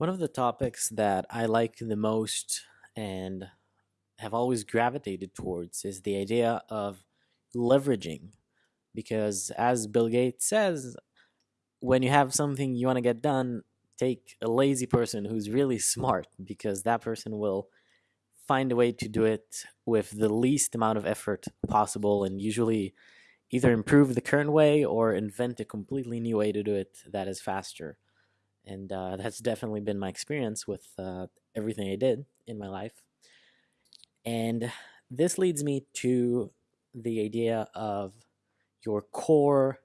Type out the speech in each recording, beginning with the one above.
One of the topics that I like the most and have always gravitated towards is the idea of leveraging. Because as Bill Gates says, when you have something you want to get done, take a lazy person who's really smart because that person will find a way to do it with the least amount of effort possible and usually either improve the current way or invent a completely new way to do it that is faster. And uh, that's definitely been my experience with uh, everything I did in my life. And this leads me to the idea of your core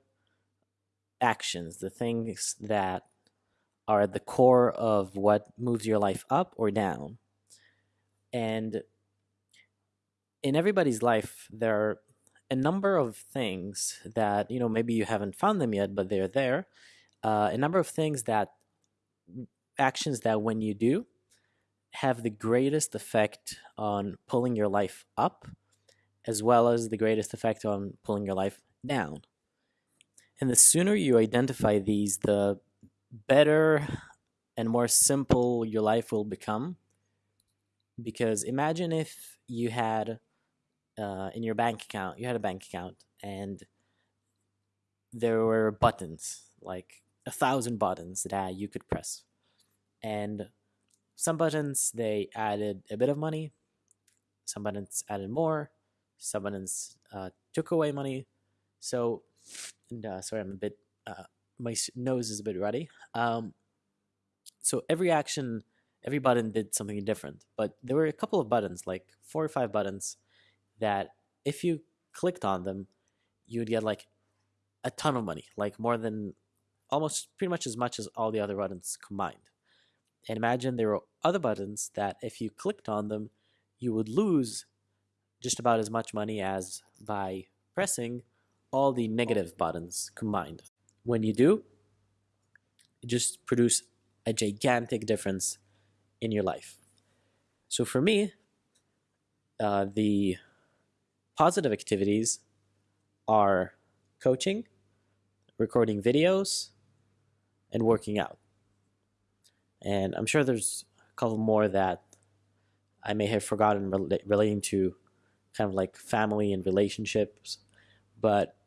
actions, the things that are at the core of what moves your life up or down. And in everybody's life, there are a number of things that, you know, maybe you haven't found them yet, but they're there. Uh, a number of things that, actions that when you do, have the greatest effect on pulling your life up, as well as the greatest effect on pulling your life down. And the sooner you identify these, the better and more simple your life will become. Because imagine if you had uh, in your bank account, you had a bank account, and there were buttons, like a thousand buttons that you could press. And some buttons, they added a bit of money, some buttons added more, some buttons uh, took away money. So, and, uh, sorry, I'm a bit uh, my nose is a bit ruddy. Um, so every action, every button did something different, but there were a couple of buttons, like four or five buttons, that if you clicked on them, you would get like a ton of money, like more than almost pretty much as much as all the other buttons combined. And imagine there were other buttons that if you clicked on them, you would lose just about as much money as by pressing all the negative buttons combined. When you do, it just produce a gigantic difference in your life. So for me, uh, the positive activities are coaching, recording videos, and working out. And I'm sure there's a couple more that I may have forgotten relating to kind of like family and relationships. But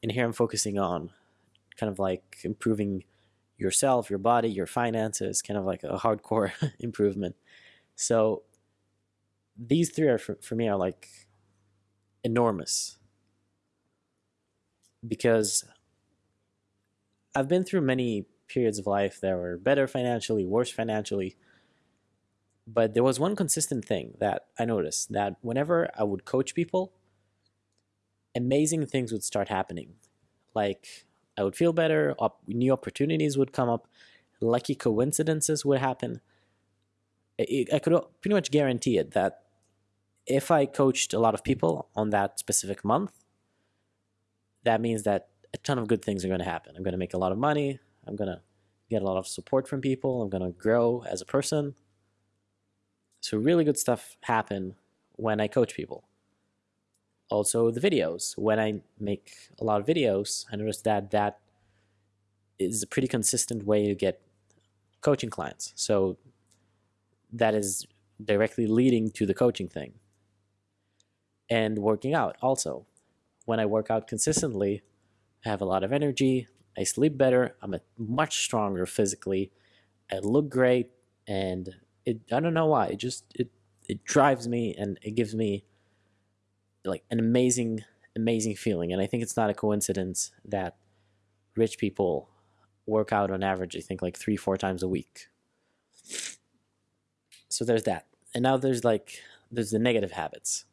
in here, I'm focusing on kind of like improving yourself, your body, your finances, kind of like a hardcore improvement. So these three are for, for me are like enormous because I've been through many periods of life that were better financially, worse financially. But there was one consistent thing that I noticed that whenever I would coach people, amazing things would start happening. Like I would feel better, op new opportunities would come up, lucky coincidences would happen. I, I could pretty much guarantee it that if I coached a lot of people on that specific month, that means that a ton of good things are going to happen. I'm going to make a lot of money. I'm going to get a lot of support from people. I'm going to grow as a person. So really good stuff happen when I coach people. Also the videos. When I make a lot of videos, I notice that that is a pretty consistent way to get coaching clients. So that is directly leading to the coaching thing. And working out also. When I work out consistently, I have a lot of energy, I sleep better, I'm a, much stronger physically, I look great, and it I don't know why, it just it it drives me and it gives me like an amazing amazing feeling and I think it's not a coincidence that rich people work out on average I think like 3 4 times a week. So there's that. And now there's like there's the negative habits.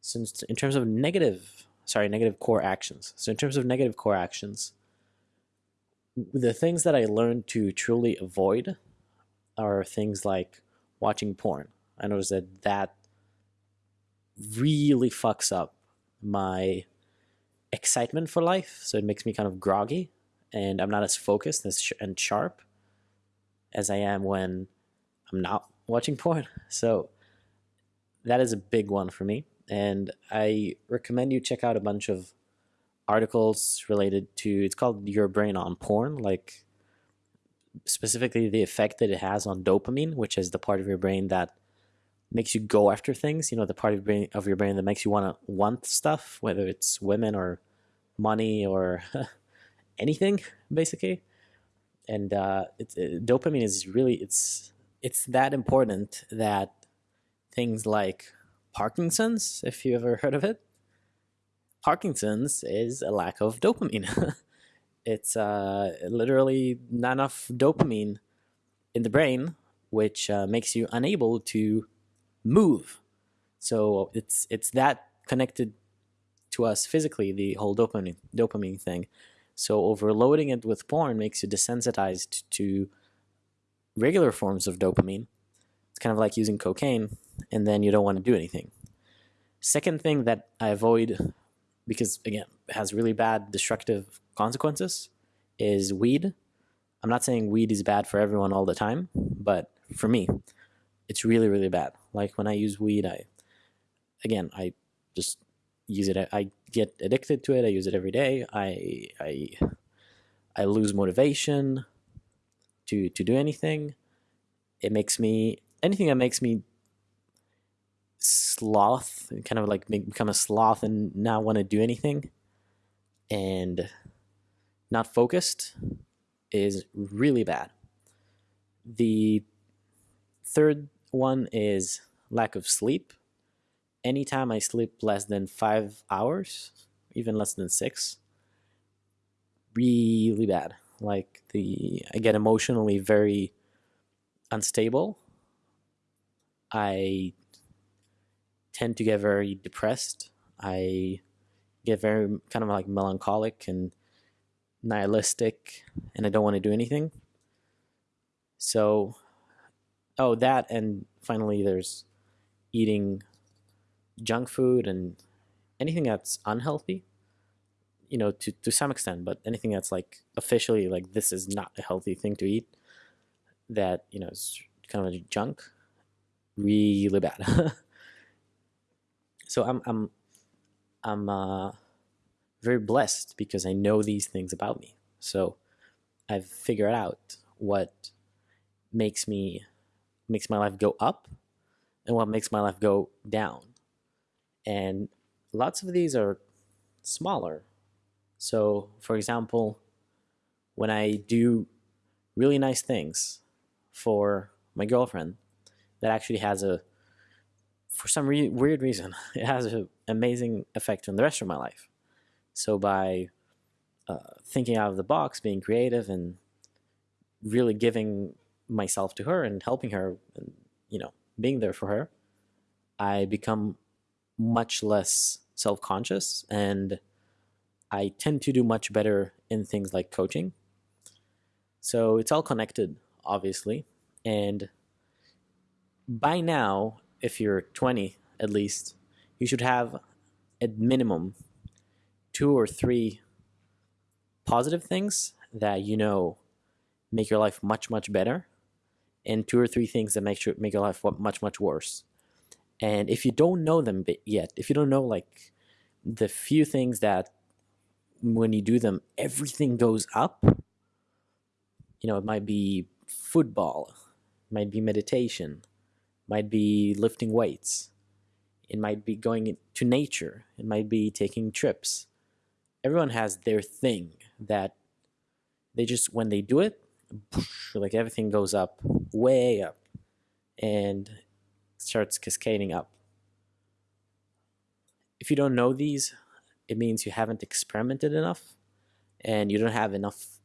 Since in terms of negative sorry, negative core actions. So in terms of negative core actions, the things that I learned to truly avoid are things like watching porn. I noticed that that really fucks up my excitement for life. So it makes me kind of groggy and I'm not as focused and sharp as I am when I'm not watching porn. So that is a big one for me. And I recommend you check out a bunch of articles related to it's called your brain on porn like specifically the effect that it has on dopamine, which is the part of your brain that makes you go after things. You know, the part of your brain, of your brain that makes you want to want stuff, whether it's women or money or anything, basically. And uh, it's, it, dopamine is really it's it's that important that things like Parkinson's, if you ever heard of it, Parkinson's is a lack of dopamine. it's uh, literally not enough dopamine in the brain, which uh, makes you unable to move. So it's it's that connected to us physically, the whole dopamine dopamine thing. So overloading it with porn makes you desensitized to regular forms of dopamine. It's kind of like using cocaine, and then you don't want to do anything. Second thing that I avoid because again has really bad destructive consequences is weed. I'm not saying weed is bad for everyone all the time, but for me, it's really really bad. Like when I use weed, I again I just use it. I get addicted to it. I use it every day. I I I lose motivation to to do anything. It makes me anything that makes me sloth, kind of like make, become a sloth and not want to do anything and not focused is really bad. The third one is lack of sleep. Anytime I sleep less than five hours, even less than six, really bad. Like the I get emotionally very unstable. I tend to get very depressed. I get very kind of like melancholic and nihilistic, and I don't want to do anything. So, oh, that, and finally, there's eating junk food and anything that's unhealthy you know to, to some extent but anything that's like officially like this is not a healthy thing to eat that you know is kind of junk really bad so I'm I'm I'm uh, very blessed because I know these things about me. So I've figured out what makes me makes my life go up and what makes my life go down. And lots of these are smaller. So, for example, when I do really nice things for my girlfriend that actually has a for some re- weird reason, it has an amazing effect on the rest of my life. So by uh, thinking out of the box, being creative, and really giving myself to her and helping her, and you know, being there for her, I become much less self-conscious, and I tend to do much better in things like coaching. So it's all connected, obviously, and by now if you're 20 at least, you should have at minimum two or three positive things that you know make your life much much better and two or three things that make sure make your life much much worse. And if you don't know them yet if you don't know like the few things that when you do them everything goes up you know it might be football it might be meditation might be lifting weights. It might be going to nature. It might be taking trips. Everyone has their thing that they just, when they do it, like everything goes up, way up, and starts cascading up. If you don't know these, it means you haven't experimented enough and you don't have enough.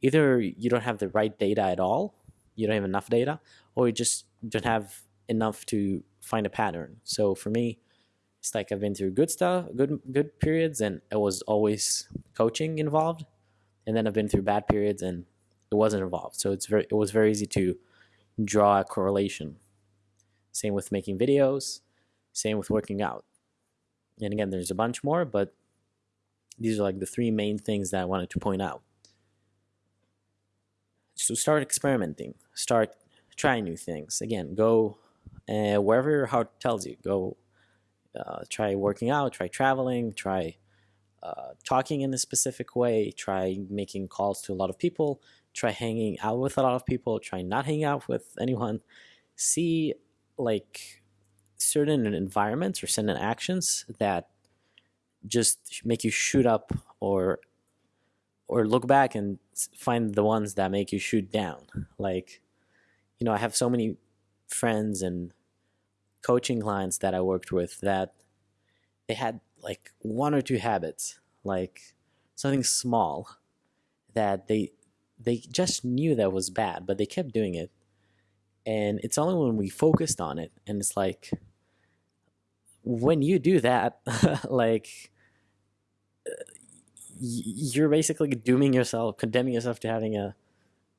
Either you don't have the right data at all, you don't have enough data, or you just don't have enough to find a pattern. So for me, it's like I've been through good stuff, good good periods, and it was always coaching involved, and then I've been through bad periods and it wasn't involved. So it's very it was very easy to draw a correlation. Same with making videos, same with working out. And again, there's a bunch more, but these are like the three main things that I wanted to point out. So start experimenting, start trying new things. Again, go uh, wherever your heart tells you. Go uh, try working out, try traveling, try uh, talking in a specific way, try making calls to a lot of people, try hanging out with a lot of people, try not hanging out with anyone, see like certain environments or certain actions that just make you shoot up or or look back and find the ones that make you shoot down like you know i have so many friends and coaching clients that i worked with that they had like one or two habits like something small that they they just knew that was bad but they kept doing it. And it's only when we focused on it and it's like when you do that like you're basically dooming yourself condemning yourself to having a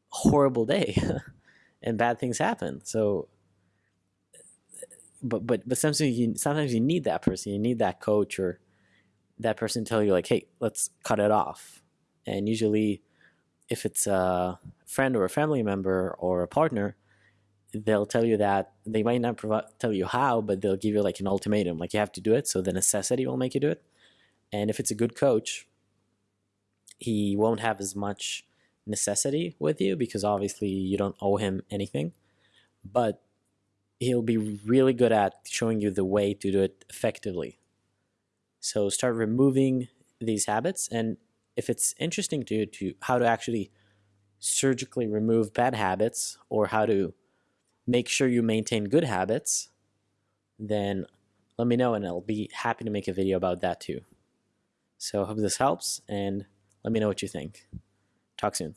horrible day and bad things happen. So but but but sometimes you sometimes you need that person. You need that coach or that person tell you like hey let's cut it off. And usually if it's a friend or a family member or a partner they'll tell you that they might not provide, tell you how but they'll give you like an ultimatum like you have to do it. So the necessity will make you do it. And if it's a good coach he won't have as much necessity with you because obviously you don't owe him anything. But he'll be really good at showing you the way to do it effectively so start removing these habits and if it's interesting to you to how to actually surgically remove bad habits or how to make sure you maintain good habits, then let me know and I'll be happy to make a video about that too. So I hope this helps and let me know what you think. Talk soon.